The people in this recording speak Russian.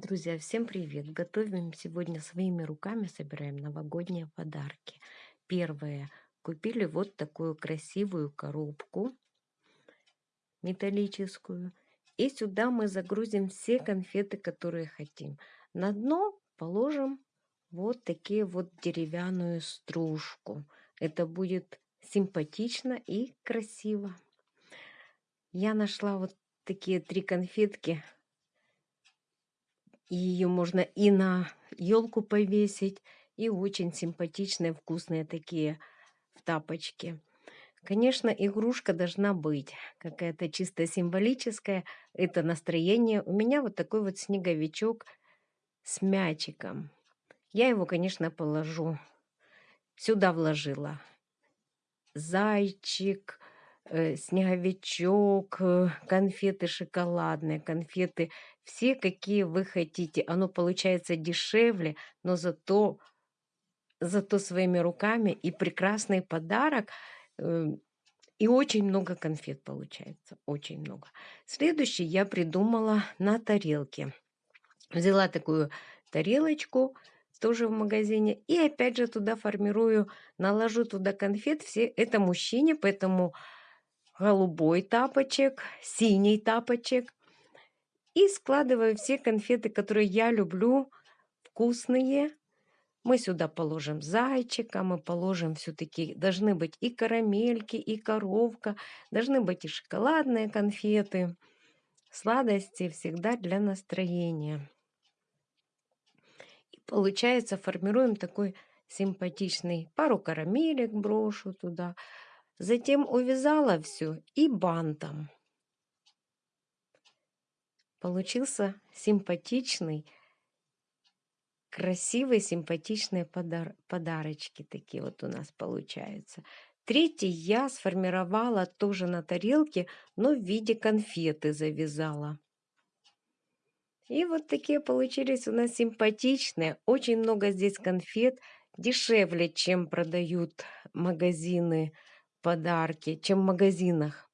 Друзья, всем привет! Готовим сегодня своими руками, собираем новогодние подарки. Первое. Купили вот такую красивую коробку металлическую. И сюда мы загрузим все конфеты, которые хотим. На дно положим вот такие вот деревянную стружку. Это будет симпатично и красиво. Я нашла вот такие три конфетки и ее можно и на елку повесить, и очень симпатичные, вкусные такие в тапочке. Конечно, игрушка должна быть какая-то чисто символическая. Это настроение. У меня вот такой вот снеговичок с мячиком. Я его, конечно, положу. Сюда вложила зайчик, Э, снеговичок, э, конфеты шоколадные, конфеты, все какие вы хотите. Оно получается дешевле, но зато, зато своими руками и прекрасный подарок. Э, и очень много конфет получается, очень много. Следующий я придумала на тарелке. Взяла такую тарелочку, тоже в магазине. И опять же туда формирую, наложу туда конфет. Все это мужчине, поэтому голубой тапочек, синий тапочек. И складываю все конфеты, которые я люблю, вкусные. Мы сюда положим зайчика, мы положим все-таки, должны быть и карамельки, и коровка, должны быть и шоколадные конфеты. Сладости всегда для настроения. И получается, формируем такой симпатичный, пару карамелек брошу туда, Затем увязала все и бантом. Получился симпатичный, красивые, симпатичные подар подарочки такие вот у нас получаются. Третий я сформировала тоже на тарелке, но в виде конфеты завязала. И вот такие получились у нас симпатичные. Очень много здесь конфет. Дешевле, чем продают магазины подарки, чем в магазинах.